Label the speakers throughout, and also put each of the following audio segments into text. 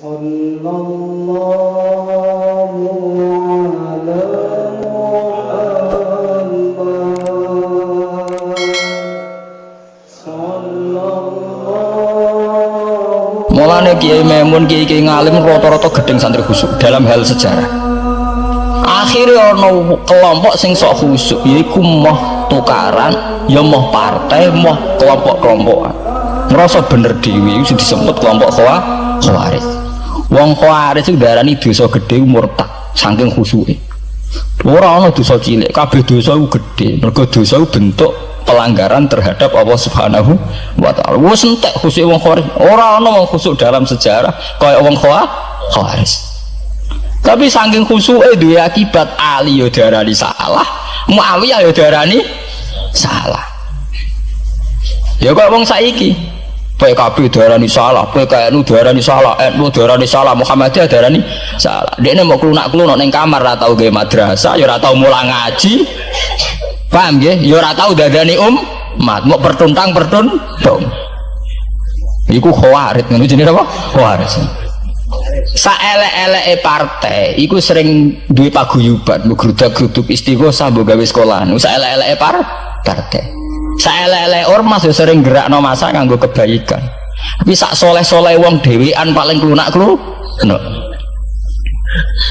Speaker 1: صلى الله على محمد صلى الله
Speaker 2: Mulane Kiai Memun Kiai Kiai ngalim rata-rata gedeng santri khusuk dalam hal sejarah. Akhirnya ono kelompok sing sok khusuk yaiku moh tukaran, ya moh partai, moh kelompok-kelompokan. Ngerasa bener dewi itu disebut kelompok khawa khawarij. Wong itu darani dosa gede murtad saking khusuke. Ora ana dosa cilik, kabeh dosa iku gede. Mergo dosa bentuk pelanggaran terhadap Allah Subhanahu wa taala. Wis entek khusuk wong khawarij. Ora ana wong khusuk dalam sejarah kaya wong khawa- khawarij. Tapi saking khusuke duwe akibat Ali yo darani salah, Muawiyah yo darani salah. Ya kok wong saiki PKB darani salah, PKNU darani salah, NU darani salah, Muhammadiyah darani salah. Dia mau kelunak-kelunak neng kamar ora tau gawe madrasah, ya ora tau mulang ngaji. Paham? Ya ora tau dadani um, mat mau pertuntang pertuntung. Iku khawarit ngono jenenge apa? Khawarit. Saelek-eleke partai iku sering duwe paguyuban, ngrudak-gruduk istighosah mbok gawe sekolahan. Saelek-eleke par partai. Saelek-eleke ormas yo sering gerakno masa nganggo kebaikan. Tapi sak soleh-soleh wong dhewean paling klunak-klu. No.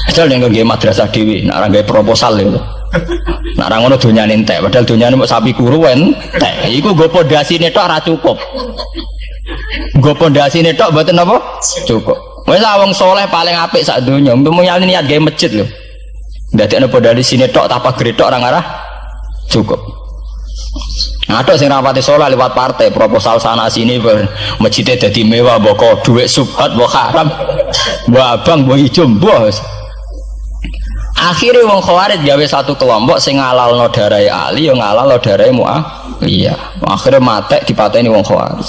Speaker 2: Padahal nggak madrasah dewi, nak orang proposal itu. Nak orang ngono dunia entek, padahal dunia mau sapi kuru entek. Iku gue pondasi netok ora cukup. Gue pondasi netok buatin apa? Cukup. Wes wong soleh paling apik sak dunia. Untuk mulyani niat gawe masjid lho. Dadi ana pondasi sini tok tapa gretok orang arah cukup. Ada sing rapati soleh lewat partai proposal sana sini ber masjidnya jadi mewah boko duit subhat boko haram mbok abang mbok ijo bos. Akhirnya wong khawarij gawe satu kelompok sing ngalal no darai Ali yang ngalal no darai Mu'awiyah. Akhirnya mate dipateni wong khawarij.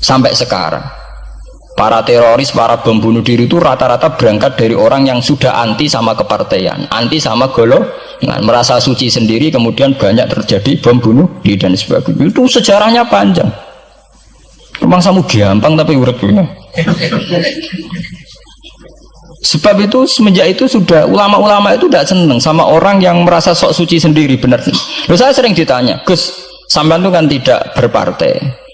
Speaker 2: Sampai sekarang para teroris, para bom bunuh diri itu rata-rata berangkat dari orang yang sudah anti sama kepartaian, anti sama golongan, merasa suci sendiri, kemudian banyak terjadi bom bunuh diri dan sebagainya. Itu sejarahnya panjang. Memang kamu gampang tapi urut punya. Sebab itu semenjak itu sudah ulama-ulama itu tidak seneng sama orang yang merasa sok suci sendiri benar. Loh, saya sering ditanya, Gus, sampean itu kan tidak berpartai.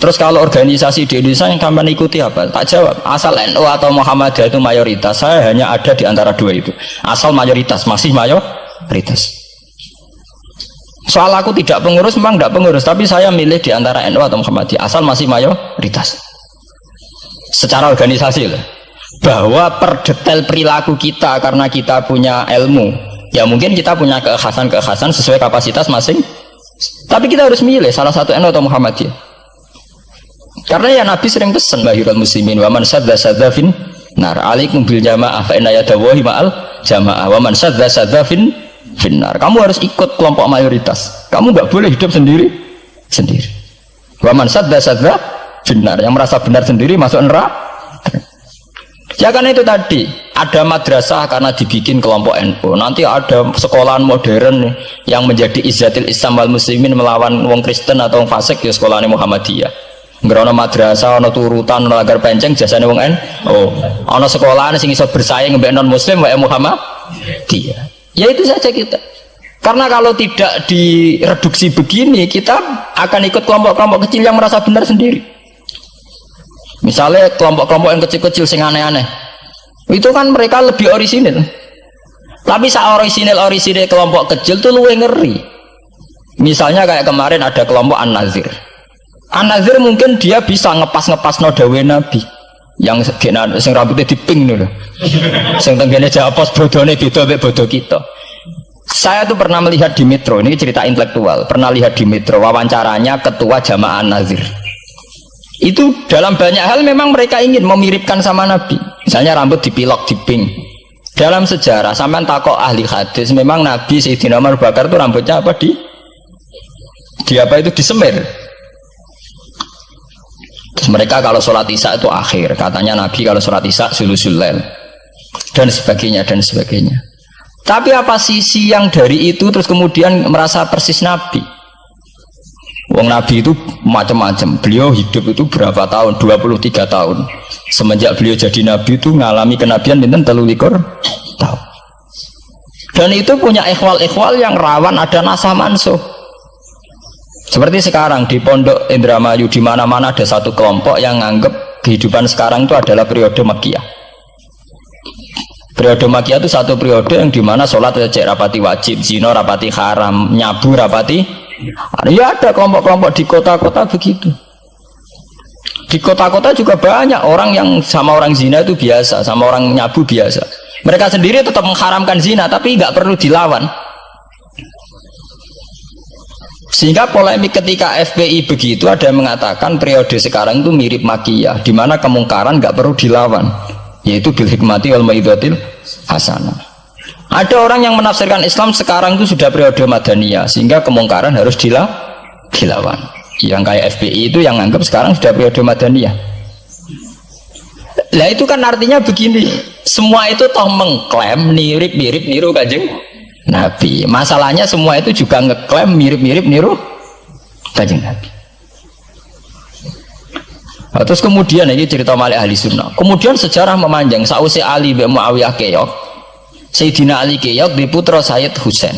Speaker 2: Terus kalau organisasi di Indonesia yang kamu ikuti apa? Tak jawab. Asal NU atau Muhammadiyah itu mayoritas. Saya hanya ada di antara dua itu. Asal mayoritas, masih mayoritas. Soal aku tidak pengurus, memang tidak pengurus. Tapi saya milih di antara NU atau Muhammadiyah. Asal masih mayoritas. Secara organisasi lah. Bahwa per detail perilaku kita karena kita punya ilmu. Ya mungkin kita punya kekhasan-kekhasan sesuai kapasitas masing. Tapi kita harus milih salah satu NU atau Muhammadiyah. Karena ya Nabi sering pesan bahirul muslimin wa man sadza sadza fin nar alaikum bil jamaah fa inna yadawahi ma'al jamaah wa man sadza sadza fin finnar. Kamu harus ikut kelompok mayoritas. Kamu nggak boleh hidup sendiri sendiri. Wa man sadza sadza finnar. Yang merasa benar sendiri masuk neraka. Ya kan itu tadi ada madrasah karena dibikin kelompok NU. Nanti ada sekolahan modern yang menjadi izzatil Islam wal muslimin melawan wong Kristen atau wong fasik ya sekolahnya Muhammadiyah. Nggak madrasah, ono turutan, ono agar penceng, jasane wong en. Oh, ono sekolahan sing iso bersaing mbek non muslim wae Muhammad. Dia. Ya itu saja kita. Karena kalau tidak direduksi begini, kita akan ikut kelompok-kelompok kecil yang merasa benar sendiri. Misalnya kelompok-kelompok yang kecil-kecil sing aneh-aneh. Itu kan mereka lebih orisinil. Tapi saat orisinil orisinil kelompok kecil tuh luwe ngeri. Misalnya kayak kemarin ada kelompok An-Nazir. An-Nazir mungkin dia bisa ngepas-ngepas no dawe Nabi yang sing rambutnya diping dulu. Sing tenggene jawab pos bodone beda mek bodoh kita. Saya tuh pernah melihat di Metro, ini cerita intelektual. Pernah lihat di Metro wawancaranya ketua jamaah Nazir. Itu dalam banyak hal memang mereka ingin memiripkan sama Nabi. Misalnya rambut dipilok, diping. Dalam sejarah, sampai takok ahli hadis, memang Nabi Sayyidina Umar Bakar itu rambutnya apa di di apa itu disemir Mereka kalau sholat isya itu akhir, katanya Nabi kalau sholat isya sulusulel dan sebagainya dan sebagainya. Tapi apa sisi yang dari itu terus kemudian merasa persis Nabi? Wong Nabi itu macam-macam. Beliau hidup itu berapa tahun? 23 tahun. semenjak beliau jadi nabi itu ngalami kenabian binten telulikur tahu dan itu punya ikhwal-ikhwal yang rawan ada nasah mansuh seperti sekarang di pondok Indramayu di mana-mana ada satu kelompok yang nganggep kehidupan sekarang itu adalah periode Makiyah periode Makiyah itu satu periode yang di mana sholat cek rapati wajib zino rapati haram nyabu rapati ya ada kelompok-kelompok di kota-kota begitu di kota-kota juga banyak orang yang sama orang zina itu biasa, sama orang nyabu biasa. Mereka sendiri tetap mengharamkan zina, tapi nggak perlu dilawan. Sehingga polemik ketika FPI begitu ada yang mengatakan periode sekarang itu mirip makiyah, di mana kemungkaran nggak perlu dilawan, yaitu bil hikmati wal maidatil hasanah. Ada orang yang menafsirkan Islam sekarang itu sudah periode madaniyah, sehingga kemungkaran harus dilawan yang kayak FPI itu yang anggap sekarang sudah periode Madaniyah lah itu kan artinya begini semua itu toh mengklaim mirip-mirip niru kajeng Nabi masalahnya semua itu juga ngeklaim mirip-mirip niru kajeng Nabi nah, terus kemudian ini cerita malik ahli sunnah kemudian sejarah memanjang sausi Ali bin Muawiyah keok Sayyidina Ali keok di putra Sayyid Husain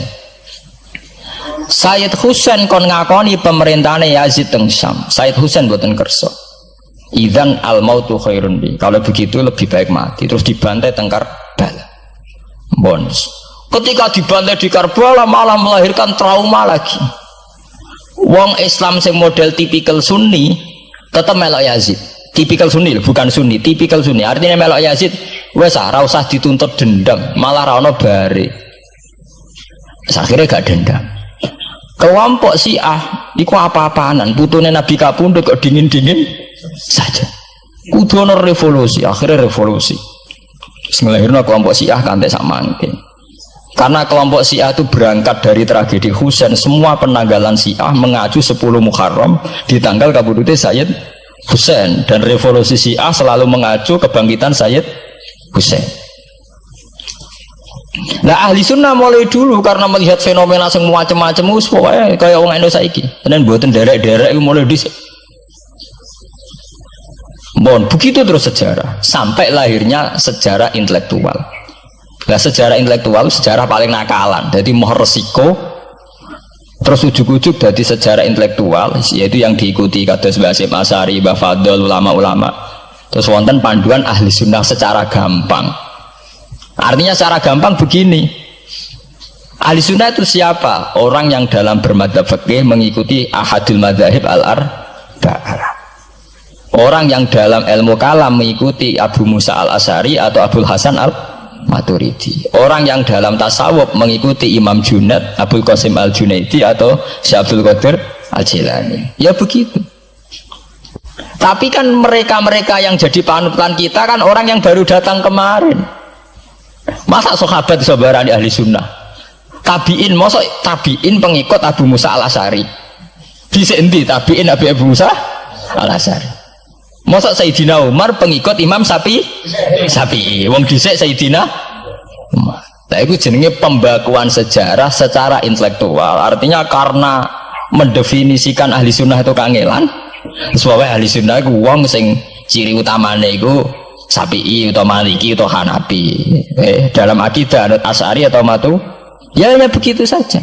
Speaker 2: Sayyid Husain kon ngakoni pemerintahnya Yazid teng Syam. Sayyid Husain buatan kerso. Idan al mautu khairun bi. Kalau begitu lebih baik mati. Terus dibantai tengkar bala. Bons. Ketika dibantai di Karbala malah melahirkan trauma lagi. Wong Islam sing model tipikal Sunni tetap melok Yazid. Tipikal Sunni bukan Sunni, tipikal Sunni. Artinya melok Yazid wes ah, usah dituntut dendam, malah rano bare. Akhirnya gak dendam kelompok ah iku apa-apaanan putune Nabi kapundhut kok dingin-dingin saja kudu revolusi akhirnya revolusi ngelahirno kelompok Syiah kantek sama mungkin karena kelompok Syiah itu berangkat dari tragedi Husain semua penanggalan Syiah mengacu 10 Muharram di tanggal kabudute Sayyid Husain dan revolusi Syiah selalu mengacu kebangkitan Sayyid Husain Nah ahli sunnah mulai dulu karena melihat fenomena semua macam-macam pokoknya kayak orang Indonesia iki. Dan buatan derek-derek mulai di Bon, begitu terus sejarah sampai lahirnya sejarah intelektual. Nah sejarah intelektual sejarah paling nakalan. Jadi mau resiko terus ujuk-ujuk dari sejarah intelektual yaitu yang diikuti kata Basim Asari, ulama-ulama. Terus wonten panduan ahli sunnah secara gampang Artinya secara gampang begini. Ahli sunnah itu siapa? Orang yang dalam bermadhab fikih mengikuti ahadul madhahib al-ar Orang yang dalam ilmu kalam mengikuti Abu Musa al-Asari atau Abu Hasan al-Maturidi. Orang yang dalam tasawuf mengikuti Imam Junad, Abu Qasim al-Junaidi atau Syekh Qadir al-Jilani. Ya begitu. Tapi kan mereka-mereka yang jadi panutan kita kan orang yang baru datang kemarin. Masa sahabat sabarani ahli sunnah? Tabiin, masa tabiin pengikut Abu Musa al Asari? Bisa enti tabiin Abu Musa al Asari? Masa Sayyidina Umar pengikut Imam Sapi? Sapi. Wong dhisik Sayyidina Umar. Nah, itu jenenge pembakuan sejarah secara intelektual. Artinya karena mendefinisikan ahli sunnah itu kangelan. Sebabnya ahli sunnah itu wong sing ciri utamanya itu Sapi atau Maliki atau Hanafi eh, dalam akidah anut Asari atau Matu ya hanya begitu saja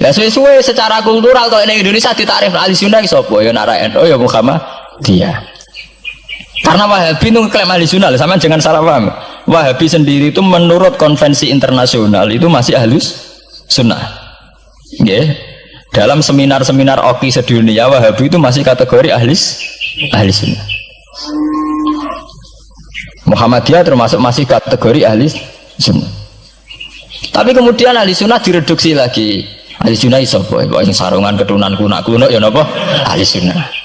Speaker 2: ya sesuai secara kultural kalau ini Indonesia ditarif ahli sunnah sopo ya narayan oh ya Muhammad dia karena Wahabi itu klaim ahli sunnah sama jangan salah paham. Wahabi sendiri itu menurut konvensi internasional itu masih halus sunnah. Ya dalam seminar-seminar oki sedunia Wahabi itu masih kategori ahli ahli sunnah. Muhammadiyah termasuk masih kategori ahli sunnah. Tapi kemudian ahli sunnah direduksi lagi. Ahli sunnah boy. Yang sarungan keturunan kuno kuno ya nopo? Ahli sunnah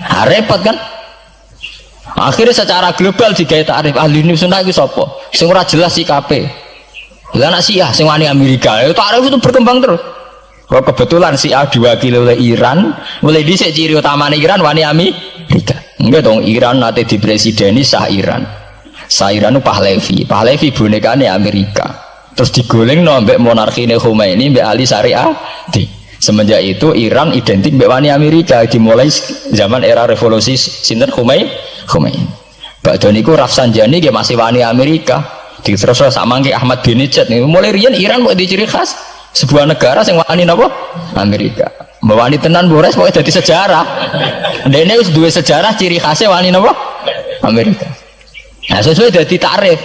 Speaker 2: nah, repot kan akhirnya secara global digaya tarif ahli sunnah itu sing ora jelas si KP lah anak Syiah sing Amerika itu tarif itu berkembang terus Kok kebetulan si A diwakili oleh Iran, mulai dhisik ciri utama Iran wani Amerika. Enggak dong Iran nanti di presideni sah Iran. Sairan itu Pahlevi. Pahlevi bonekane Amerika. Terus digoleng no mbek monarki Khomeini mbek Ali Syariah. Di. Semenjak itu Iran identik mbek wani Amerika dimulai zaman era revolusi sinten Khomeini. Khomeini. Bakdo niku Rafsanjani dia masih wani Amerika. Di terus sama ke Ahmad bin Nijat. Mulai rian Iran mau diciri khas sebuah negara yang wani napa? Amerika. Wani tenan Bores mau jadi sejarah. Dene wis dua sejarah ciri khasnya wani napa? Amerika. Nah sesuai jadi tarif.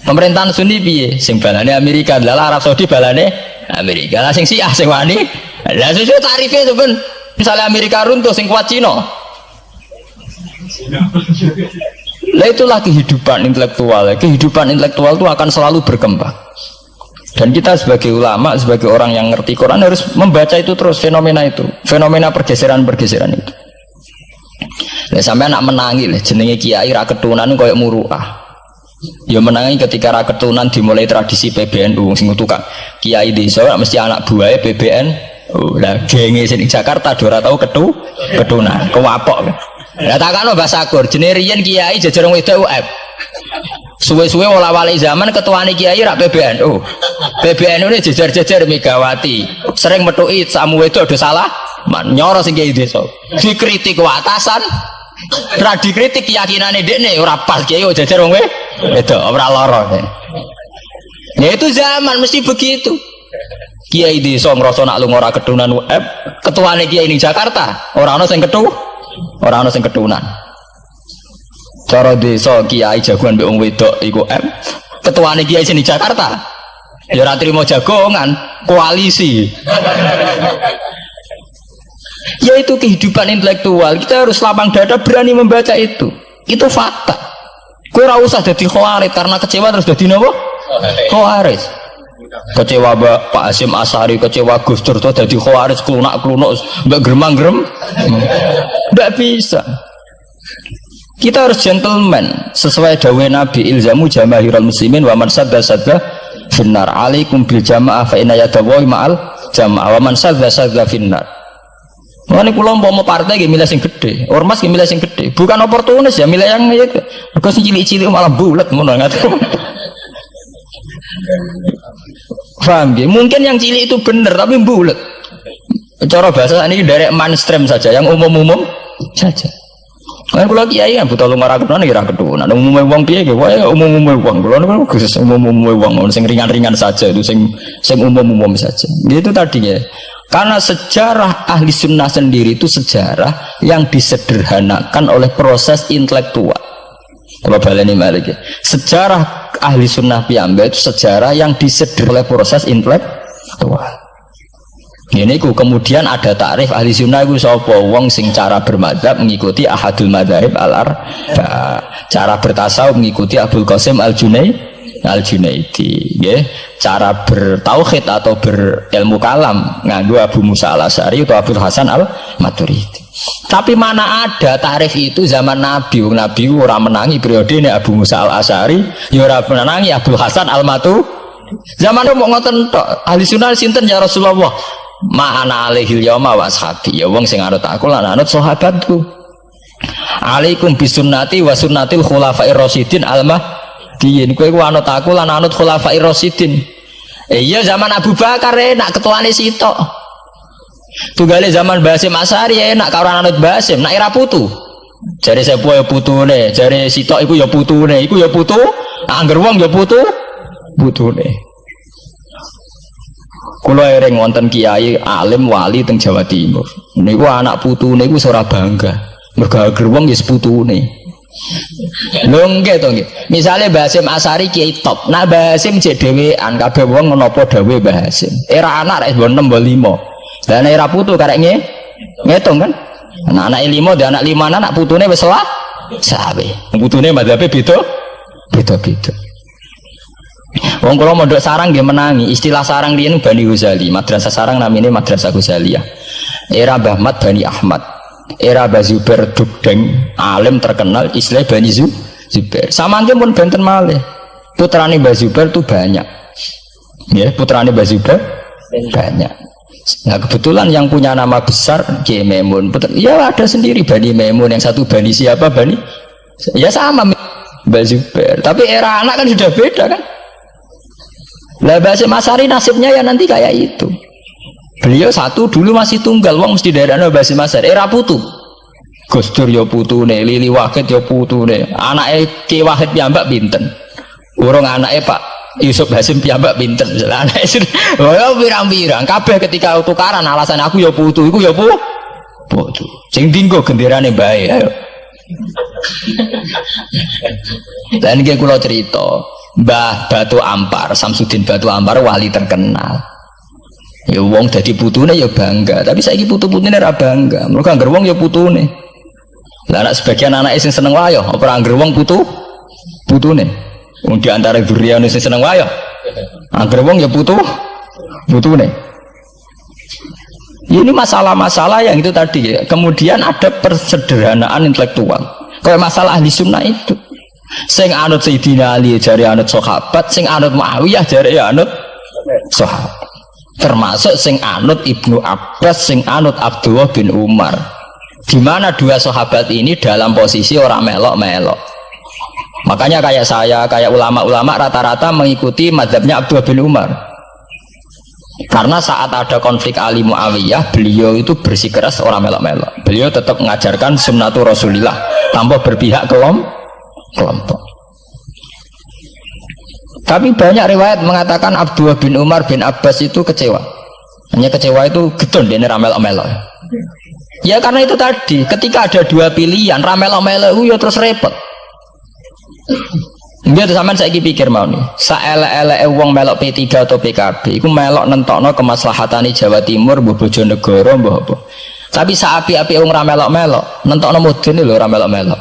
Speaker 2: Pemerintahan Sunni piye? Sing balane Amerika, lah Arab Saudi balane Amerika. Lah sing Syiah sing wani. Lah sesuai tarifnya itu kan. Misalnya Amerika runtuh sing kuat Cina. Lah itulah kehidupan intelektual. Kehidupan intelektual itu akan selalu berkembang. Dan kita sebagai ulama, sebagai orang yang ngerti Quran harus membaca itu terus fenomena itu, fenomena pergeseran-pergeseran itu. Lah sampai anak menangi lah jenenge kiai ra ketunan koyo muruah. Ya menangi ketika ra ketunan dimulai tradisi PBNU sing tukang kiai desa mesti anak buahnya PBN. Lah genge sini Jakarta dora tahu ketu ketunan, kewapok. Lah takano bahasa Kur, jenenge riyen kiai jajar wedok UF. Suwe-suwe wala wali zaman ketuane kiai rak PBNU. PBNU ini jejer-jejer Megawati. Sering metuki samu itu ada salah. Man, nyoro sing kiai desa. Dikritik atasan. Ra dikritik keyakinane dekne ora pas kiai jejer wong itu ora lara. Ya itu zaman mesti begitu. Kiai desa ngrasa nak lunga ora ketunan UF, ketuane kiai ini Jakarta, ora ana sing ketu, ora ana sing ketunan cara desa kiai jagoan mbek wong wedok iku M ketuane kiai sini Jakarta ya ora trimo jagongan koalisi. Ya itu kehidupan intelektual. Kita harus lapang dada berani membaca itu. Itu fakta kue ora usah jadi khawarit karena kecewa terus jadi nopo? Khawarit kecewa Pak Asim Asari kecewa Gus Dur jadi khawarit klunak klunuk mbak geremang gerem nggak bisa. Kita harus gentleman sesuai dawe Nabi ilzamu jamahirul muslimin wa man sadda sadda finnar. Alaikum bil jamaah fa inna yadawahi ma'al jamaah wa man sadda sadda finnar Ini pulau mau partai gak milih sing gede, ormas gak milih sing gede, bukan oportunis ya milih yang itu. Mereka sing cilik-cilik malah bulat ngono nggak Paham gak? Mungkin yang cilik itu bener tapi bulat. Cara bahasa ini dari mainstream saja, yang umum-umum saja. Kan kula kiai kan buta lumah ra ketunan ya ra ketunan. Umume wong piye ge wae umum-umume wong. Kula niku khusus umum-umume wong sing ringan-ringan saja itu sing sing umum-umum saja. Gitu tadi ya. Karena sejarah ahli sunnah sendiri itu sejarah yang disederhanakan oleh proses intelektual. Kalau baleni ya. Sejarah ahli sunnah piyambak itu sejarah yang disederhanakan oleh proses intelektual. Ini ku kemudian ada tarif ahli sunnah itu sopo wong sing cara bermadhab mengikuti ahadul madhab al arba cara bertasawuf mengikuti Abdul Qasim al Junai al Junaidi ya cara bertauhid atau berilmu kalam nganggu Abu Musa al Asari atau Abdul Hasan al Maturidi tapi mana ada tarif itu zaman Nabi? Nabi orang menangi periode ini Abu Musa al Asari ya menangi Abdul Hasan al Matu zaman itu mau ngoten ahli sunnah sinten ya Rasulullah? Ma'ana alaihil yawma wa ashabi. Ya wong sing anut aku lan anut sahabatku. Alaikum bisunnati wa sunnatil khulafair rasyidin almah diin. Kowe ku anut aku lan anut khulafair rasyidin. Eh, iya zaman Abu Bakar enak ketuane sitok. Tunggale zaman Basim Asari enak karo anut Basim. Nak era putu. Jare sepo ya putune? Jare sitok iku ya putune. Iku ya putu. Angger wong ya putu putune. Kulo ereng wonten kiai alim wali teng Jawa Timur. Niku anak putune iku ora bangga. Mergo wong ya putune. Lho nggih to nggih. Misale Basim Asari kiai top. Nah Basim jek dhewean kabeh wong menapa dawe Basim. Era anak rek 6 5. Dan era putu karek nge ngitung kan. Nah, anak lima dan anak lima anak putune wis lah sabe. Putune madhabe beda beda-beda. Wong kula mondok sarang dia menangi. Istilah sarang dia Bani Ghazali. Madrasah sarang namanya Madrasah Ghazaliyah. Era Bahmat Bani Ahmad. Era Bazuber Dugdeng alim terkenal istilah Bani Zubair. Sama pun benten malih. Putrane Bazuber tuh banyak. Ya, putrane Bazuber banyak. Nah kebetulan yang punya nama besar Kiai Memun, ya ada sendiri Bani Memun, yang satu Bani siapa Bani, ya sama Bazuber. Tapi era anak kan sudah beda kan. Lah Basim Masari nasibnya ya nanti kayak itu. Beliau satu dulu masih tunggal, wong mesti daerah Basim Masari era putu. Gus Dur ya putune, Lili Wahid ya putune. Anake Ki Wahid piyambak pinten? Urung anake Pak Yusuf Hasim piyambak pinten? Misalnya anake oh pirang-pirang. Kabeh ketika tukaran alasan aku ya putu iku ya pu putu. Sing dinggo genderane bae ayo. Dan kayak kulo cerita. Mbah Batu Ampar Samsudin Batu Ampar wali terkenal ya wong jadi putune ya bangga tapi saya putu-putune ora bangga. Mereka anggar wong ya putune. Lah anak sebagian anak sing seneng wayo apa anggar wong putu? Putune. Wong di antara durian sing seneng wayo anggar wong ya putu putune. Ini masalah-masalah yang itu tadi ya. kemudian ada persederhanaan intelektual. Kayak masalah ahli sunnah itu. Sing anut Sayyidina Ali jari anut sahabat. Sing anut Muawiyah jari anut sahabat termasuk sing anut Ibnu Abbas sing anut Abdullah bin Umar. Di mana dua sahabat ini dalam posisi orang melok-melok. Makanya kayak saya kayak ulama-ulama rata-rata mengikuti madhabnya Abdullah bin Umar. Karena saat ada konflik Ali Muawiyah beliau itu bersikeras orang melok-melok. Beliau tetap mengajarkan sunnatul Rasulillah tanpa berpihak kelompok. Tapi banyak riwayat mengatakan Abdullah bin Umar bin Abbas itu kecewa. Hanya kecewa itu getun dia ramel omelo. Ya karena itu tadi, ketika ada dua pilihan, ramel omelo itu ya terus repot. Dia tuh sampean saya pikir mau nih, saele-ele wong melok P3 atau PKB, itu melok nentokno kemaslahatan Jawa Timur, mbah Bojonegoro, mbah apa. Tapi saapi-api wong ramelok-melok, nentokno mudun lho ramelok-melok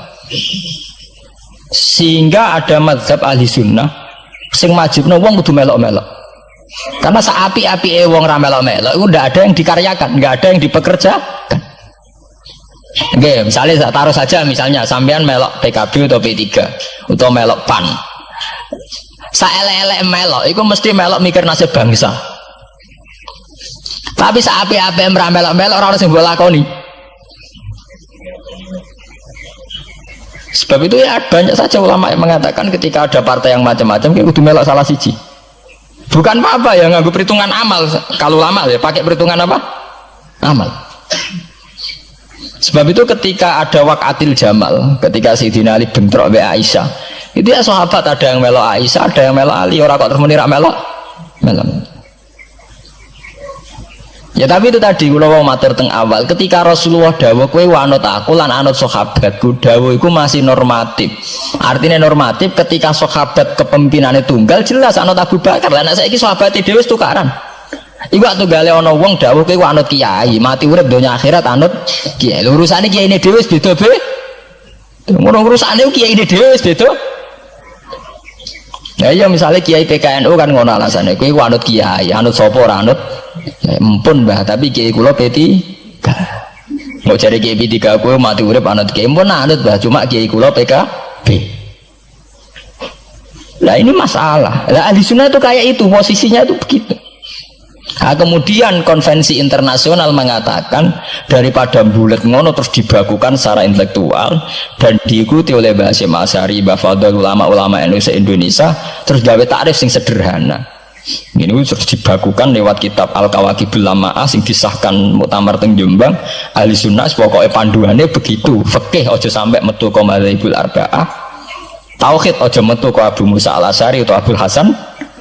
Speaker 2: sehingga ada mazhab ahli sunnah sing no wong kudu melok-melok karena seapi-api wong ra melok-melok itu tidak ada yang dikaryakan nggak ada yang dipekerjakan Oke, misalnya taruh saja misalnya sampean melok PKB atau P3 atau melok PAN. Saele-ele melok, itu mesti melok mikir nasib bangsa. Tapi saapi-api melok-melok orang sing lakoni. Sebab itu ya banyak saja ulama yang mengatakan ketika ada partai yang macam-macam kayak udah melok salah siji. Bukan apa-apa ya nganggu perhitungan amal. Kalau lama ya pakai perhitungan apa? Amal. Sebab itu ketika ada wakatil jamal, ketika Sayyidina Ali bentrok be Aisyah, itu ya sahabat ada yang melok Aisyah, ada yang melok Ali, orang kok terus menirak melok, melok. Ya tapi itu tadi kalau mau mater teng awal ketika Rasulullah dawa kue wanut aku lan anut sahabatku dawa itu masih normatif. Artinya normatif ketika sahabat kepemimpinannya tunggal jelas anut Abu Bakar. Lah saya ini sahabat Dewi tukaran. Iku waktu gale ono wong dawuh kowe anut kiai, mati urip donya akhirat anut kiai. Urusane kiai ini dhewe beda be. Ngono urusane kiai ini dhewe beda. Ya iya misalnya kiai PKNU kan ngono alasannya, kowe anut kiai, anut sapa ora anut? Ya, empun bah tapi kiai kulo peti mau cari kiai tiga aku mati urip anut kiai. Empun anut bah cuma kiai kulo PKB lah ini masalah. Lah ahli sunnah itu kayak itu posisinya itu begitu Nah, kemudian konvensi internasional mengatakan daripada bulat ngono terus dibakukan secara intelektual dan diikuti oleh Basim Asyari, Bafadul ulama-ulama Indonesia terus gawe tarif sing sederhana. Ini terus dibakukan lewat kitab al kawakibul lamaah sing disahkan muktamar teng Jombang. Ahli sunnah pokoknya panduannya begitu fikih ojo sampai metu ke madzhabul arba'ah. Tauhid ojo metu ke Abu Musa al Asari atau Abu Hasan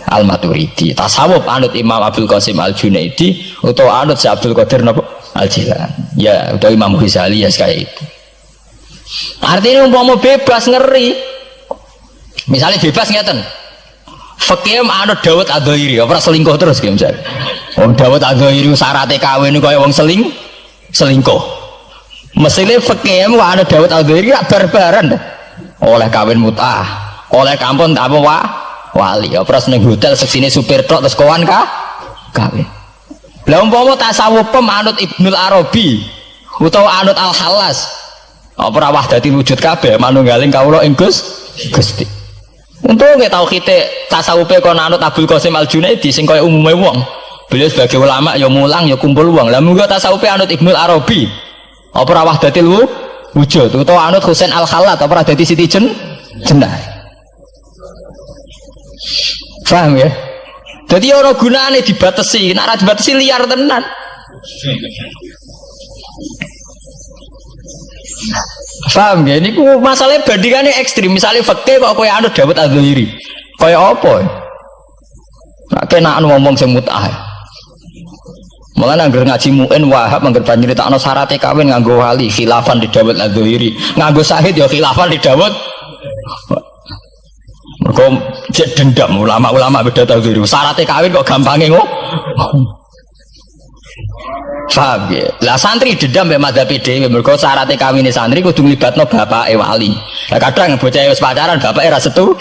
Speaker 2: al Maturidi tasawuf anut Imam Abdul Qasim al Junaidi atau anut si Abdul Qadir al Jilan ya atau Imam Ghazali ya kayak itu. Artinya mau bebas ngeri. Misalnya bebas ngeten. Fakir anut Dawud Adhairi, apa selingkuh terus ki misalnya. Wong Dawud Adhairi syaratnya kawin kaya wong seling selingkuh. Mesine fakir anut Dawud Adhairi gak barbaran. Oleh kawin mutah, oleh kampung apa wah wali. Apa ning hotel seksine supir tok terus kawan kah? Kawin. Lah umpama tasawuf anut Ibnul Arabi utawa anut Al Halas. Ora wahdati wujud kabeh manunggaling kawula ing Gusti. Untuk nggak tahu kita tasawufe kon anut Abdul Qasim Al Junaidi sing kaya umume wong. Beliau sebagai ulama ya mulang ya kumpul wong. Lah munggo tasawufe anut Ibnu Arabi. Apa wahdatil wujud utawa anut Husain Al Khalat apa dadi Siti Jen jenah. Paham ya? Jadi orang gunanya dibatasi, nak dibatasi liar tenan. Paham ya? Ini masalahnya bandingannya ekstrim. Misalnya fakir kok kaya anu Dawud Adzuhiri. Kaya apa? Nak kena anu ngomong sing mutah. Malah anggar ngaji muin wahab anggar nyeritakno syaratnya kawin nganggo wali khilafan di Dawud Adzuhiri. Nganggo sahid ya khilafan di Dawud. Mergo cek dendam ulama-ulama beda Adzuhiri. Syaratnya kawin kok gampangnya ngomong. Paham ya? Lah santri dendam mbek madzhab dhewe mergo kawin santri kudu nglibatno bapake wali. Lah kadang bocah wis pacaran bapake ra setu.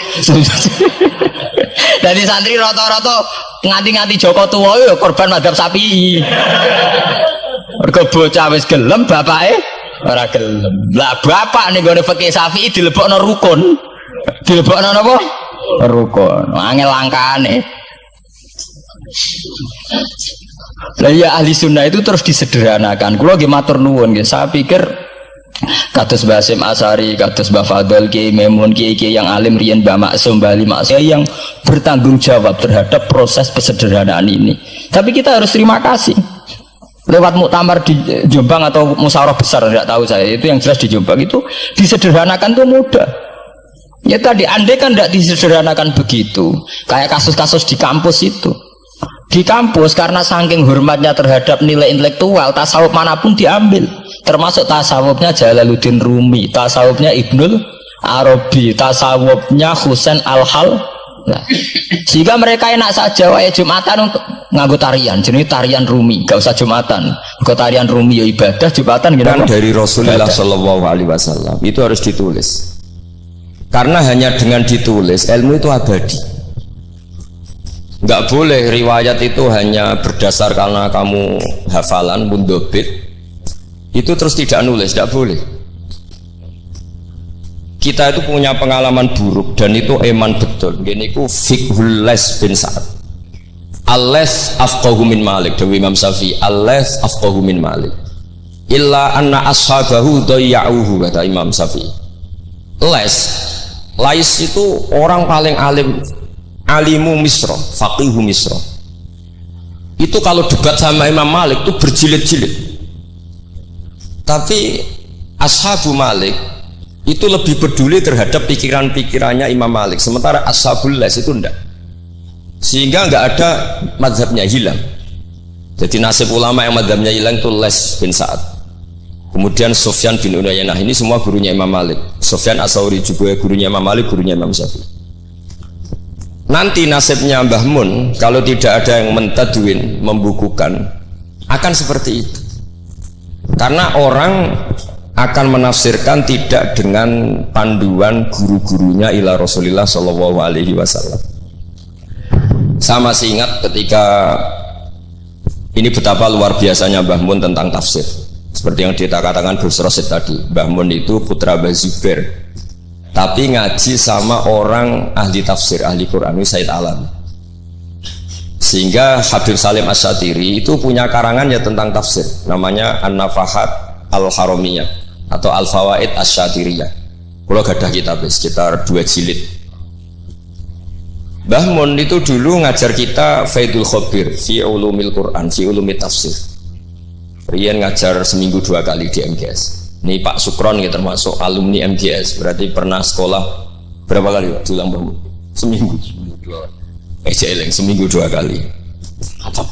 Speaker 2: Dari santri rata-rata nganti-nganti Joko tua ya korban madzhab sapi. Mergo bocah wis gelem bapake ora gelem. Lah bapak ning gone fikih Syafi'i dilebokno rukun. Dilebokno napa? Rukun. Angel langkane. Lah ya ahli sunnah itu terus disederhanakan. Kulo nggih matur nuwun nggih. Saya pikir kados Basim Asari, kados Mbah Fadl, Ki Memun, Ki Ki yang alim riyen Mbah Maksum, Bali Maksum yang bertanggung jawab terhadap proses kesederhanaan ini. Tapi kita harus terima kasih. Lewat muktamar di Jombang atau musyawarah besar tidak tahu saya itu yang jelas di Jombang itu disederhanakan tuh mudah. Ya tadi andai kan tidak disederhanakan begitu, kayak kasus-kasus di kampus itu. Di kampus karena saking hormatnya terhadap nilai intelektual tasawuf mana pun diambil. Termasuk tasawufnya Jalaluddin Rumi tasawufnya Ibnul Arabi tasawufnya Husain Al-Hal. Nah, sehingga mereka enak saja wae Jumatan untuk nganggo tarian jenis tarian Rumi gak usah Jumatan. Ke tarian Rumi ya ibadah Jumatan gitu
Speaker 3: kan dari Rasulullah Shallallahu Alaihi Wasallam itu harus ditulis karena hanya dengan ditulis ilmu itu abadi. Nggak boleh riwayat itu hanya berdasar karena kamu hafalan mundobit. Itu terus tidak nulis tidak boleh. Kita itu punya pengalaman buruk dan itu eman betul. Gini ku fikhul les bin Sa'ad. Ales afqahu min malik Dewi Imam Syafi'i. Ales afqahu min malik. Illa anna ashabahu dayya'uhu kata Imam Syafi'i. Les lais itu orang paling alim alimu misro faqihu misro. Itu kalau debat sama Imam Malik itu berjilid-jilid. Tapi ashabu Malik itu lebih peduli terhadap pikiran-pikirannya Imam Malik. Sementara ashabul les itu enggak sehingga enggak ada madhabnya hilang. Jadi nasib ulama yang madhabnya hilang itu les bin Sa'ad kemudian Sofyan bin Unayanah ini semua gurunya Imam Malik Sofyan Asauri juga gurunya Imam Malik gurunya Imam Syafi'i nanti nasibnya Mbah Mun kalau tidak ada yang mentadwin membukukan akan seperti itu karena orang akan menafsirkan tidak dengan panduan guru-gurunya ila Rasulullah Shallallahu Alaihi Wasallam. Saya masih ingat ketika ini betapa luar biasanya Mbah Mun tentang tafsir. Seperti yang dikatakan Gus Rosid tadi, Mbah Mun itu putra Bazubair tapi ngaji sama orang ahli tafsir ahli Quran ini Said Alam. Sehingga Habib Salim Asyatiri itu punya karangan ya tentang tafsir. Namanya An-Nafahat Al-Haramiyah atau Al-Fawaid Asyatiriyah kalau gadah kitab sekitar dua jilid. Mbah Mun itu dulu ngajar kita Faidul Khobir fi ulumil Quran fi ulumil tafsir Rian ngajar seminggu dua kali di MGS ini Pak Sukron ya termasuk alumni MGS berarti pernah sekolah berapa kali diulang bangun seminggu. Eh jeleng seminggu dua kali. Hatam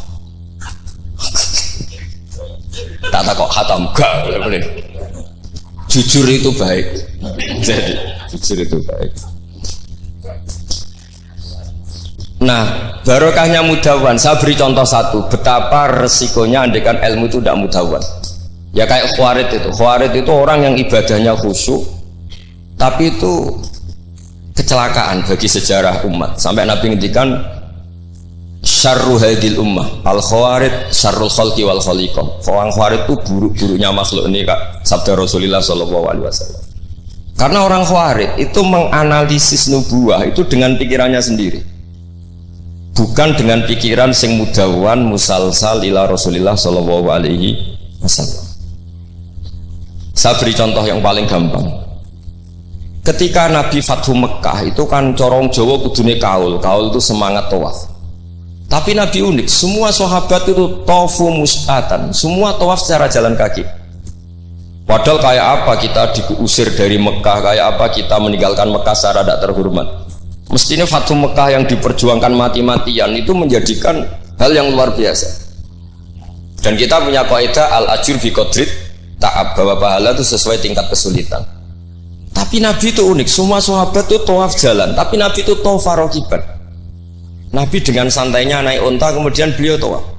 Speaker 3: tak tak kok hatam gak jujur itu baik. Jadi jujur itu baik Nah, barokahnya mudawan. Saya beri contoh satu, betapa resikonya andekan ilmu itu tidak mudawan ya kayak khawarid itu. Khawarid itu orang yang ibadahnya khusyuk tapi itu kecelakaan bagi sejarah umat. Sampai Nabi ngendikan syarru hadil ummah. Al khawarid syarrul khalqi wal khaliqah. Orang khawarid itu buruk-buruknya makhluk ini kak. Sabda Rasulullah sallallahu alaihi wasallam. Karena orang khawarid itu menganalisis nubuah itu dengan pikirannya sendiri bukan dengan pikiran sing mudawan musalsal ila Rasulullah sallallahu alaihi wasallam saya beri contoh yang paling gampang. Ketika Nabi Fathu Mekah itu kan corong Jawa kudune kaul, kaul itu semangat tawaf. Tapi Nabi unik, semua sahabat itu tofu mustatan, semua tawaf secara jalan kaki. Padahal kayak apa kita diusir dari Mekah, kayak apa kita meninggalkan Mekah secara tidak terhormat. Mestinya Fatu Mekah yang diperjuangkan mati-matian itu menjadikan hal yang luar biasa. Dan kita punya kaidah al ajur bi qadrit ta'ab bahwa pahala itu sesuai tingkat kesulitan. Tapi Nabi itu unik, semua sahabat itu tawaf jalan, tapi Nabi itu tawaf farokiban. Nabi dengan santainya naik unta kemudian beliau tawaf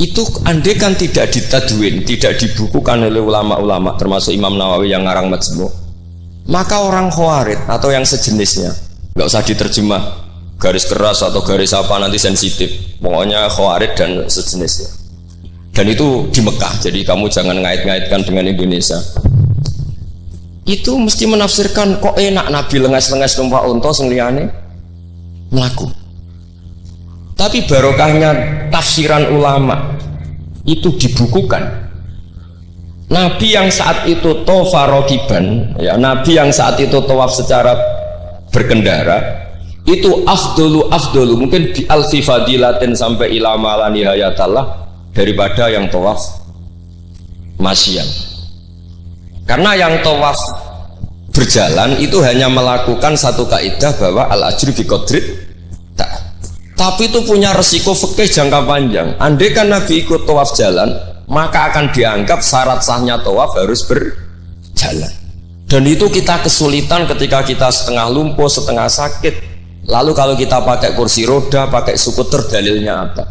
Speaker 3: itu andai kan tidak ditadwin, tidak dibukukan oleh ulama-ulama termasuk Imam Nawawi yang ngarang majmu maka orang khawarid atau yang sejenisnya nggak usah diterjemah garis keras atau garis apa nanti sensitif. Pokoknya khawarid dan sejenisnya. Dan itu di Mekah jadi kamu jangan ngait-ngaitkan dengan Indonesia. Itu mesti menafsirkan kok enak Nabi lengas-lengas numpak unta sengliane melaku tapi barokahnya tafsiran ulama itu dibukukan. Nabi yang saat itu tofa rokiban, ya Nabi yang saat itu tawaf secara berkendara, itu afdolu afdolu mungkin di alfi fadilatin sampai ilama nihayatallah daripada yang tawaf masyian. Karena yang tawaf berjalan itu hanya melakukan satu kaidah bahwa al ajri bi tapi itu punya resiko fikih jangka panjang andai kan Nabi ikut tawaf jalan maka akan dianggap syarat sahnya tawaf harus berjalan. Dan itu kita kesulitan ketika kita setengah lumpuh setengah sakit. Lalu kalau kita pakai kursi roda pakai skuter dalilnya apa?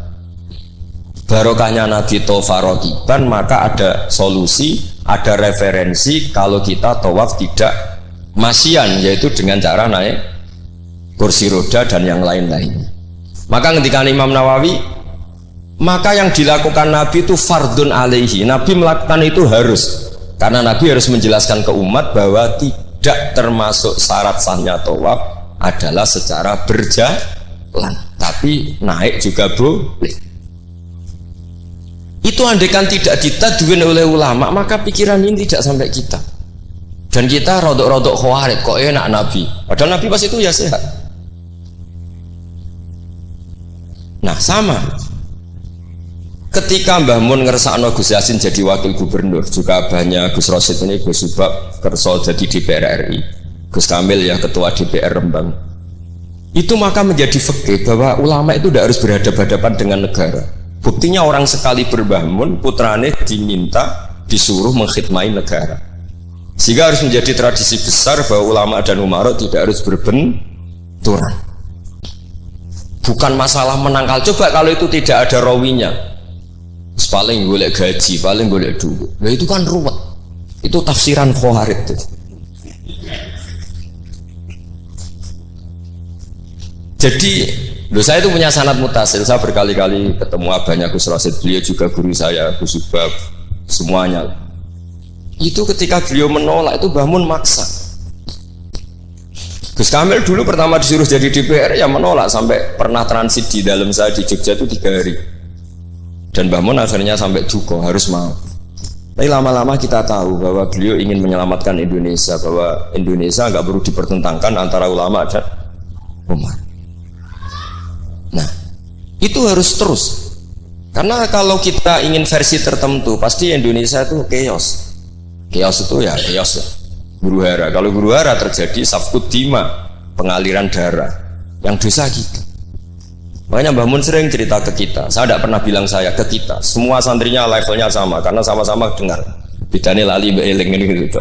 Speaker 3: Barokahnya Nabi Tofarokiban maka ada solusi ada referensi kalau kita tawaf tidak masian yaitu dengan cara naik kursi roda dan yang lain-lainnya. Maka ketika Imam Nawawi maka yang dilakukan Nabi itu fardun alaihi. Nabi melakukan itu harus. Karena Nabi harus menjelaskan ke umat bahwa tidak termasuk syarat sahnya tawaf adalah secara berjalan. Tapi naik juga boleh. Itu andekan tidak ditaduin oleh ulama maka pikiran ini tidak sampai kita. Dan kita rodok-rodok khawarid kok enak Nabi? Padahal Nabi pas itu ya sehat. Nah sama ketika Mbah Mun ngersakno Gus Yasin jadi wakil gubernur juga banyak Gus Rosid ini Gus Subak kerso jadi DPR RI Gus Kamil ya ketua DPR Rembang. Itu maka menjadi fakir bahwa ulama itu tidak harus berhadapan-hadapan dengan negara. Buktinya orang sekali berbangun putrane diminta disuruh mengkhidmati negara. Sehingga harus menjadi tradisi besar bahwa ulama dan umarok tidak harus berbenturan. Bukan masalah menangkal coba kalau itu tidak ada rawinya paling boleh gaji paling boleh dulu nah itu kan ruwet. Itu tafsiran khawarid jadi Loh, saya itu punya sanat mutasil. Saya berkali-kali ketemu abahnya Gus Rasid beliau juga guru saya Gus Subab semuanya. Itu ketika beliau menolak itu bangun maksa. Gus Kamil dulu pertama disuruh jadi DPR ya menolak. Sampai pernah transit di dalam saya di Jogja itu tiga hari dan Mbah Mun akhirnya sampai duko harus mau. Tapi lama-lama kita tahu bahwa beliau ingin menyelamatkan Indonesia bahwa Indonesia nggak perlu dipertentangkan antara ulama dan umat nah itu harus terus. Karena kalau kita ingin versi tertentu pasti Indonesia itu chaos. Chaos itu ya chaos ya. Guru hara. Kalau guru hara terjadi safkut dima pengaliran darah. Yang dosa kita makanya Mbah Mun sering cerita ke kita. Saya tidak pernah bilang saya ke kita. Semua santrinya levelnya sama karena sama-sama dengar. Bedanya lali beeling ini gitu.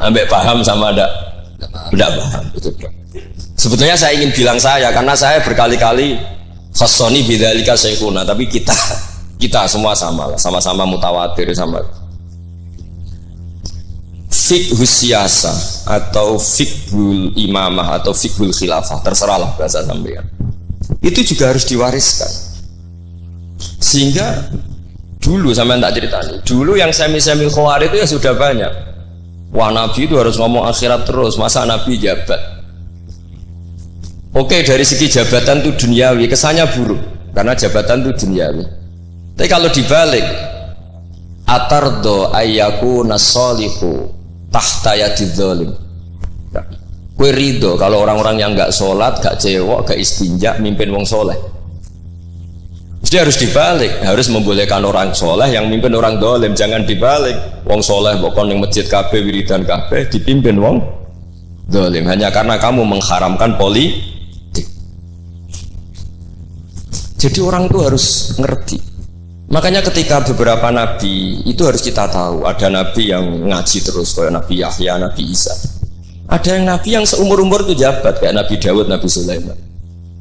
Speaker 3: Ambek paham sama ada tidak paham itu sebetulnya saya ingin bilang saya karena saya berkali-kali khasoni bidalika syekhuna. Tapi kita kita semua sama lah. Sama-sama mutawatir sama. Fikhus siasa atau fikhul imamah atau fikhul khilafah. Terserahlah bahasa sampean itu juga harus diwariskan. Sehingga dulu sampai tak cerita dulu yang semi-semi khawar itu ya sudah banyak. Wah nabi itu harus ngomong akhirat terus masa nabi jabat? Oke dari segi jabatan itu duniawi kesannya buruk karena jabatan itu duniawi. Tapi kalau dibalik atardo ayyaku nasolihu tahta yadid zalim kue ridho kalau orang-orang yang nggak sholat gak cewek gak istinja mimpin wong soleh Jadi harus dibalik, harus membolehkan orang soleh yang mimpin orang dolim, jangan dibalik. Wong soleh bukan yang masjid kafe wiridan kafe dipimpin wong dolim hanya karena kamu mengharamkan politik. Jadi orang itu harus ngerti. Makanya ketika beberapa nabi itu harus kita tahu ada nabi yang ngaji terus kayak Nabi Yahya, Nabi Isa. Ada yang nabi yang seumur umur itu jabat kayak Nabi Dawud, Nabi Sulaiman.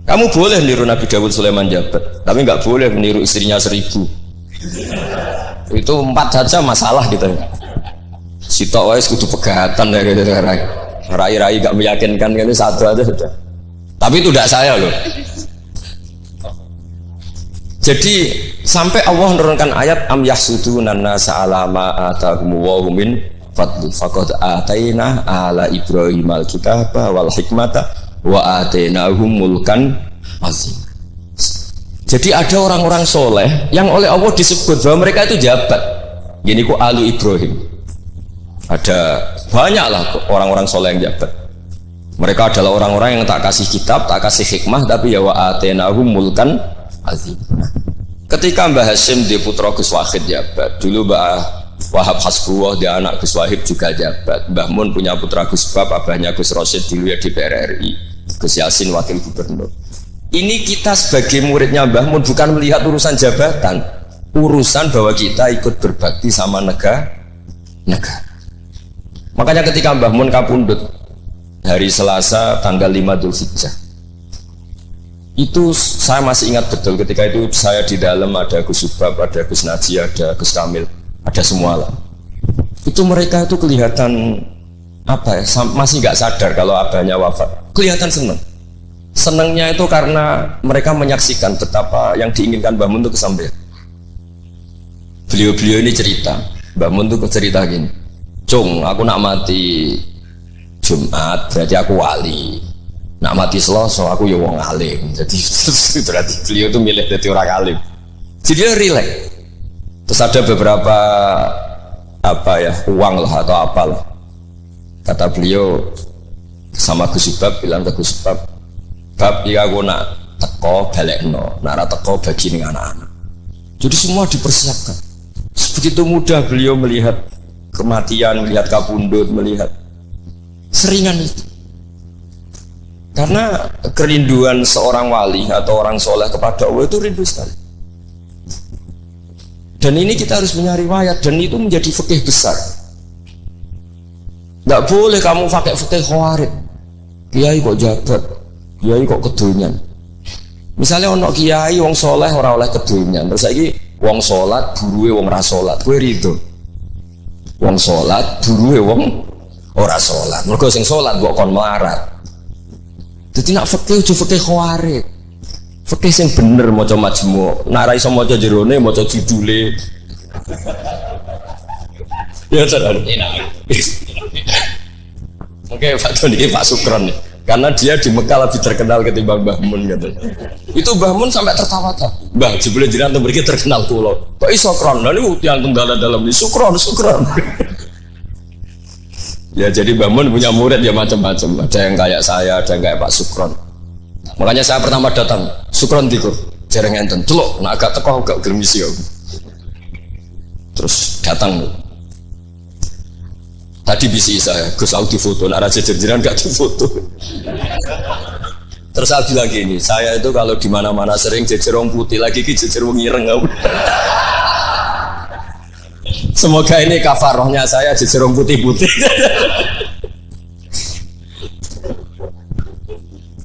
Speaker 3: Kamu boleh niru Nabi Dawud Sulaiman jabat, tapi nggak boleh meniru istrinya seribu. Itu empat saja masalah gitu. Si wais kudu pegatan ya gitu rai. Rai-rai gak meyakinkan kan satu aja sudah. Tapi itu tidak saya loh. Jadi sampai Allah menurunkan ayat am yahsuduna nasa ala ma atahum fadli faqad ataina ala ibrahim alkitaba wal hikmata wa atainahum mulkan azim. Jadi ada orang-orang soleh yang oleh Allah disebut bahwa mereka itu jabat. Gini ku alu Ibrahim. Ada banyak lah orang-orang soleh yang jabat. Mereka adalah orang-orang yang tak kasih kitab, tak kasih hikmah, tapi ya wa atenahum mulkan azim. Ketika Mbah Hashim di putra Gus Wahid jabat, dulu Mbah Wahab Hasbuwah dia anak Gus Wahid juga jabat. Mbah Mun punya putra Gus Bab, abahnya Gus Rosid dulu ya di PRRI. Gus Yasin wakil gubernur. Ini kita sebagai muridnya Mbah Mun bukan melihat urusan jabatan, urusan bahwa kita ikut berbakti sama negara. negara. Makanya ketika Mbah Mun kapundut hari Selasa tanggal 5 Dzulhijjah. Itu saya masih ingat betul ketika itu saya di dalam ada Gus Subab, ada Gus Naji, ada Gus Kamil, ada semua lah. Itu mereka itu kelihatan apa ya, masih nggak sadar kalau abahnya wafat. Kelihatan senang senangnya itu karena mereka menyaksikan betapa yang diinginkan Mbah Mun itu kesampaian beliau-beliau ini cerita. Mbah Mun itu cerita gini Cung aku nak mati Jumat berarti aku wali. Nak mati Selasa aku ya wong alim. Jadi berarti beliau itu milih jadi orang alim. Jadi dia relax terus ada beberapa apa ya uang lah atau apalah kata beliau sama Gus Subab bilang ke Gus Subab bab ya aku nak teko no nak teko bagi nih anak-anak. Jadi semua dipersiapkan. Begitu mudah beliau melihat kematian melihat kabundut melihat seringan itu. Karena kerinduan seorang wali atau orang soleh kepada Allah itu rindu sekali dan ini kita harus punya riwayat dan itu menjadi fikih besar. Nggak boleh kamu pakai fikih khawarid kiai kok jabat kiai kok kedonyan misalnya ono kiai wong soleh ora oleh kedonyan terus lagi wong solat buruwe wong ra solat kowe rido wong solat buruwe wong ora solat mergo sing solat kok kon melarat. Jadi nak fikih ojo fikih khawarit fikih sing bener maca majmu nak ra iso maca jerone maca judule ya sadar Oke, Pak Tony, Pak Sukron karena dia di Mekah lebih terkenal ketimbang Mbah Mun katanya. Itu Mbah Mun sampai tertawa-tawa. Mbah, jebule jiran tuh mereka terkenal kulo. Kok iso kron? Nah ini yang tunggal dalam ini sukron, sukron. ya jadi Mbah Mun punya murid ya macam-macam. Ada yang kayak saya, ada yang kayak Pak Sukron. Makanya saya pertama datang, Sukron tikur, jarang enten, celok, nah agak teko agak gelmisi ya. Terus datang Tadi bisi saya, Gus Audi foto, nak raja jerjeran gak di foto. Terus saya bilang gini, saya itu kalau di mana-mana sering jejer putih lagi ki jejer wong ireng Semoga ini kafarohnya saya jejer putih-putih.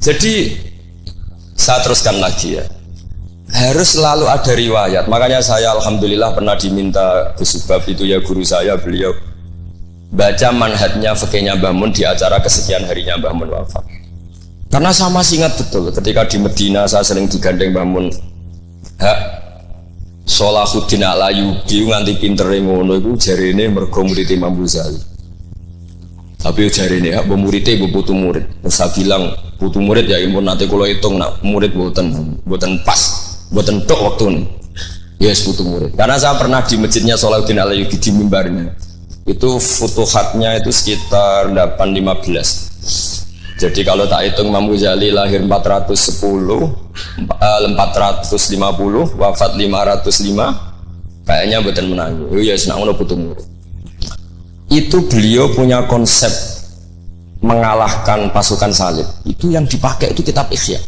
Speaker 3: Jadi saya teruskan lagi ya. Harus selalu ada riwayat. Makanya saya alhamdulillah pernah diminta Gus Subab itu ya guru saya beliau baca manhatnya fakihnya Mbah di acara kesekian harinya Mbah wafat karena saya masih betul ketika di Medina saya sering digandeng Mbah Mun hak Solahuddin ala yugi nganti pinter ngono itu jari ini mergo murid Imam tapi jari ini hak muridnya ibu murid saya bilang putu murid ya impun. Nanti kalau hitung nak murid buatan buatan pas buatan tok waktu ini. Yes putu murid. Karena saya pernah di masjidnya Solahuddin ala yugi di mimbarnya. Itu futuhatnya itu sekitar 815 jadi kalau tak hitung Imam Ghazali lahir 410 eh, 450 wafat 505 kayaknya buatan menang. Oh ya senang ngono putung itu beliau punya konsep mengalahkan pasukan salib. Itu yang dipakai itu kitab Ikhya.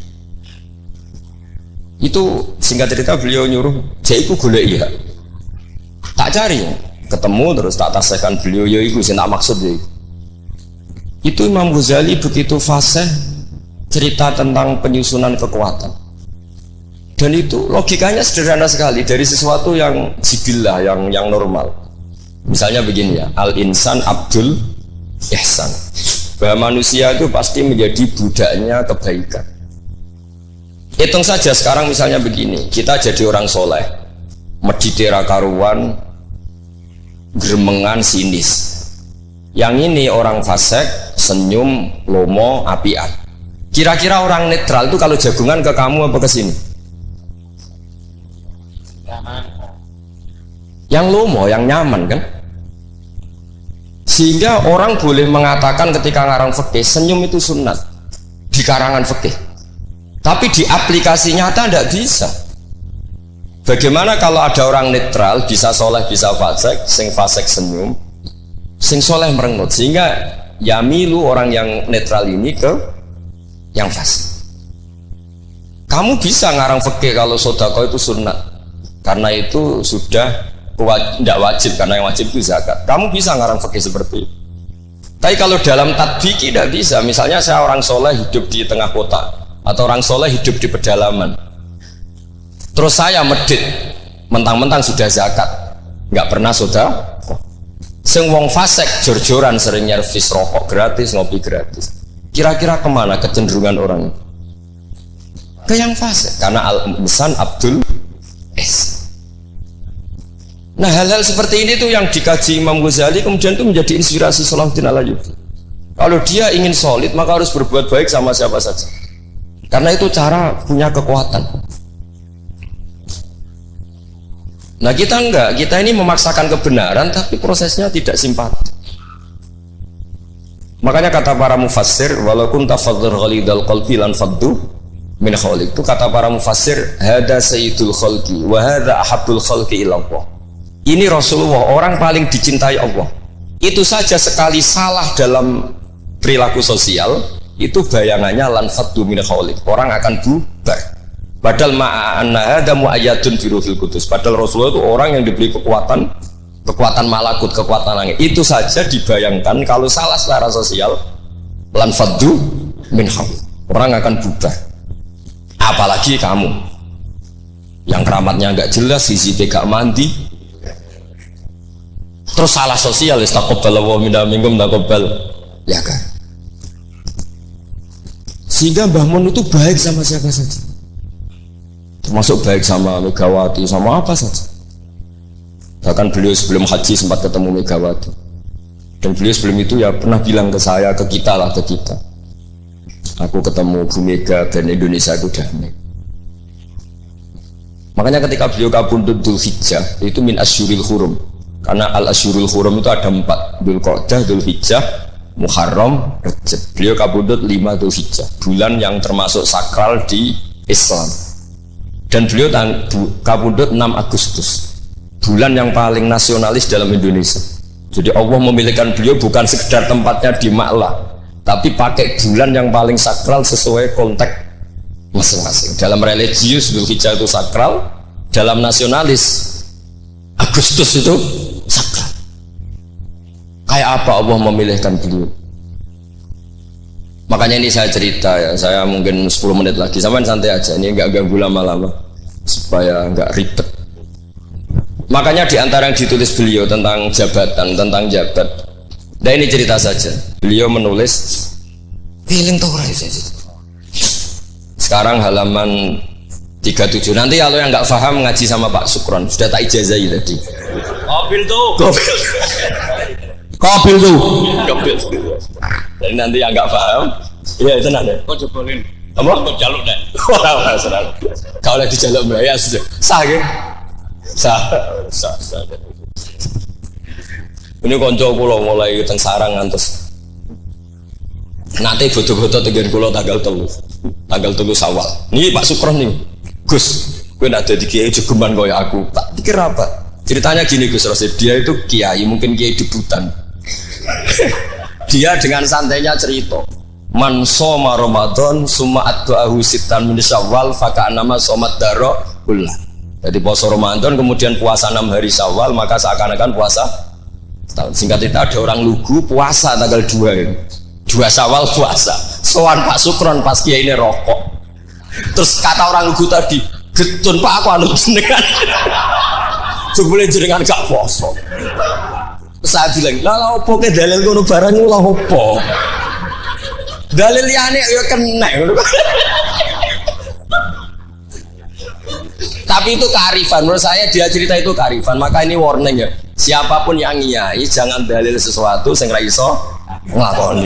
Speaker 3: Itu singkat cerita beliau nyuruh jaiku golek iya. Tak cari. Ketemu terus tak tasihkan beliau ya itu sih maksud ya itu Imam Ghazali begitu fase cerita tentang penyusunan kekuatan. Dan itu logikanya sederhana sekali. Dari sesuatu yang jibilah yang yang normal. Misalnya begini ya al insan abdul ihsan bahwa manusia itu pasti menjadi budaknya kebaikan. Hitung saja sekarang misalnya begini kita jadi orang soleh meditera karuan germengan sinis. Yang ini orang fasek senyum lomo apian kira-kira orang netral itu kalau jagungan ke kamu apa ke sini? Yang lomo, yang nyaman kan sehingga orang boleh mengatakan ketika ngarang fikih senyum itu sunat. Di karangan fikih. Tapi di aplikasi nyata tidak bisa. Bagaimana kalau ada orang netral bisa soleh bisa fasek sing fasek senyum sing soleh merengut. Sehingga yamilu orang yang netral ini ke yang fasik. Kamu bisa ngarang fikih kalau sodako itu sunat. Karena itu sudah tidak wajib karena yang wajib itu zakat. Kamu bisa ngarang fikih seperti itu. Tapi kalau dalam tadbiki tidak bisa. Misalnya saya orang soleh hidup di tengah kota atau orang soleh hidup di pedalaman. Terus saya medit mentang-mentang sudah zakat. Nggak pernah sudah. Sing wong fasek jor-joran sering nyervis rokok gratis ngopi gratis. Kira-kira ke mana kecenderungan orang ke yang fasek karena al-insan Abdul Nah hal-hal seperti ini tuh yang dikaji Imam Ghazali kemudian itu menjadi inspirasi Salahuddin Alayubi. Kalau dia ingin solid maka harus berbuat baik sama siapa saja. Karena itu cara punya kekuatan. Nah kita enggak, kita ini memaksakan kebenaran tapi prosesnya tidak simpati. Makanya kata para mufassir, walaupun tafadzur ghalidal qalbi lan faddu min khaliq. Itu kata para mufassir, hada sayyidul khalqi wa hada ahabbul khalqi ilallah ini Rasulullah orang paling dicintai Allah. Itu saja sekali salah dalam perilaku sosial itu bayangannya lan fatu min orang akan bubar. Padahal ma'ana ada mu'ayyadun biruhil kudus padahal Rasulullah itu orang yang diberi kekuatan kekuatan malakut, kekuatan langit. Itu saja dibayangkan kalau salah secara sosial lan fatu min orang akan bubar. Apalagi kamu. Yang keramatnya nggak jelas, sisi gak mandi, terus salah sosial wis taqabbal wa minna minkum taqabbal ya kan sehingga Mbah Mun itu baik sama siapa saja? Termasuk baik sama Megawati sama apa saja. Bahkan beliau sebelum haji sempat ketemu Megawati. Dan beliau sebelum itu ya pernah bilang ke saya ke kita lah ke kita. Aku ketemu Bu Mega dan Indonesia itu damai makanya ketika beliau kabundut Dul Hijjah itu min asyuril hurum karena al asyurul hurum itu ada empat Dhul Qodah, Dhul Hijjah, Muharram, Rejab beliau kabudut lima Dhul Hijjah bulan yang termasuk sakral di Islam. Dan beliau kabudut 6 Agustus bulan yang paling nasionalis dalam Indonesia. Jadi Allah memilihkan beliau bukan sekedar tempatnya di Ma'la tapi pakai bulan yang paling sakral sesuai konteks masing-masing. Dalam religius Dhul Hijjah itu sakral dalam nasionalis Agustus itu kayak apa Allah memilihkan beliau? Makanya ini saya cerita ya. Saya mungkin 10 menit lagi. Sama santai aja. Ini nggak ganggu lama-lama supaya nggak ribet. Makanya di antara yang ditulis beliau tentang jabatan tentang jabat. Nah ini cerita saja. Beliau menulis feeling sekarang halaman 37 nanti kalau yang nggak paham ngaji sama Pak Sukron. Sudah tak ijazai tadi
Speaker 4: Kobil tuh.
Speaker 3: Kobil
Speaker 4: Kobil tuh.
Speaker 3: Kobil jadi nanti yang nggak paham iya itu nanti
Speaker 4: kok jebolin
Speaker 3: apa?
Speaker 4: kok jaluk deh.
Speaker 3: Orang serang kalau di jaluk ya sudah. Sah ya? Sah. Sah sah. Ini konco pulau mulai teng sarang ngantos. Nanti foto-foto tegan kulo tanggal telu, tanggal telu sawal. Nih Pak Sukron nih, Gus, gue nak jadi kiai jegeman kaya aku. Tak pikir apa? Ceritanya gini Gus Rosid, dia itu kiai, mungkin kiai debutan. dia dengan santainya cerita, Man soma Ramadan summa addu'ahu sitan min syawal faka nama somat daro ulah. Jadi puasa Ramadan kemudian puasa 6 hari Syawal maka seakan-akan puasa setahun. Singkat cerita ada orang lugu puasa tanggal 2 itu. Dua Syawal puasa. Soan Pak Sukron pas kiai ini rokok. Terus kata orang lugu tadi, getun Pak aku anu jenengan. Jebule jenengan gak poso. Saya bilang, lah lah opo ke dalil ngono barang ngono lah opo. Dalil liyane ya kena. Tapi itu kearifan. Menurut saya dia cerita itu kearifan. Maka ini warning ya. Siapa pun yang ngiyai jangan dalil sesuatu sing ra iso.